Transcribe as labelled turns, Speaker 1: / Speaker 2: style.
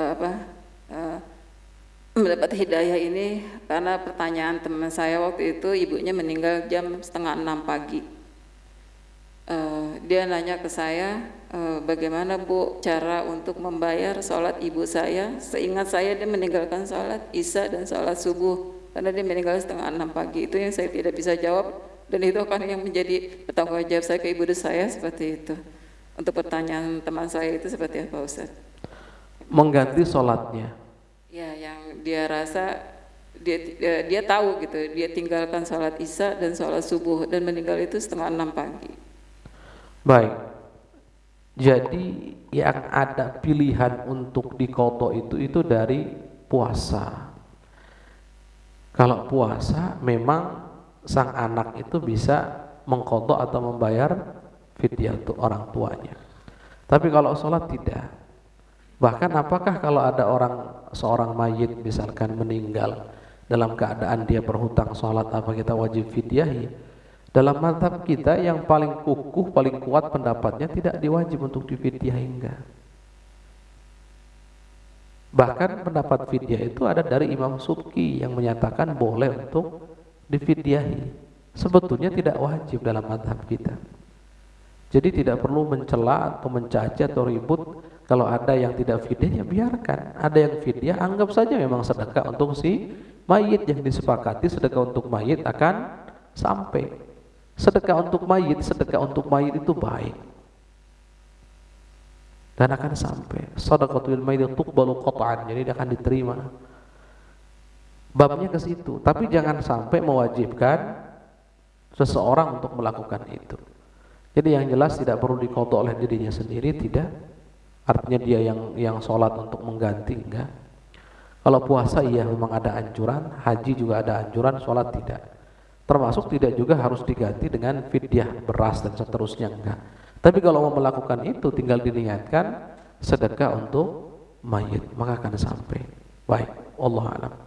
Speaker 1: apa uh, mendapat hidayah ini karena pertanyaan teman saya waktu itu ibunya meninggal jam setengah enam pagi. Uh, dia nanya ke saya, uh, bagaimana bu cara untuk membayar sholat ibu saya? Seingat saya dia meninggalkan sholat isya dan sholat subuh karena dia meninggal setengah enam pagi. Itu yang saya tidak bisa jawab dan itu akan yang menjadi bertanggung jawab saya ke ibu saya seperti itu. Untuk pertanyaan teman saya itu seperti apa Ustaz?
Speaker 2: Mengganti sholatnya.
Speaker 1: Ya, yang dia rasa dia dia tahu gitu, dia tinggalkan sholat isya dan sholat subuh dan meninggal itu setengah enam pagi.
Speaker 2: Baik. Jadi yang ada pilihan untuk dikoto itu itu dari puasa. Kalau puasa memang sang anak itu bisa mengkoto atau membayar fidyah untuk orang tuanya. Tapi kalau sholat tidak. Bahkan apakah kalau ada orang seorang mayit misalkan meninggal dalam keadaan dia berhutang sholat apa kita wajib fidyahi? Dalam mantap kita yang paling kukuh, paling kuat pendapatnya tidak diwajib untuk difidyahi enggak. Bahkan pendapat fidyah itu ada dari Imam Subki yang menyatakan boleh untuk difidyahi. Sebetulnya tidak wajib dalam madhab kita. Jadi tidak perlu mencela atau mencaci atau ribut kalau ada yang tidak fidyah ya biarkan. Ada yang fidyah anggap saja memang sedekah untuk si mayit yang disepakati sedekah untuk mayit akan sampai. Sedekah untuk mayit, sedekah untuk mayit itu baik. Dan akan sampai. Sedekatul mayit tuqbalu qat'an. Jadi dia akan diterima. Babnya ke situ, tapi jangan sampai mewajibkan seseorang untuk melakukan itu. Jadi yang jelas tidak perlu dikodok oleh dirinya sendiri, tidak. Artinya dia yang yang sholat untuk mengganti, enggak. Kalau puasa iya memang ada anjuran, haji juga ada anjuran, sholat tidak. Termasuk tidak juga harus diganti dengan fidyah beras dan seterusnya enggak. Tapi kalau mau melakukan itu tinggal diniatkan sedekah untuk mayit, maka akan sampai. Baik, Allah alam.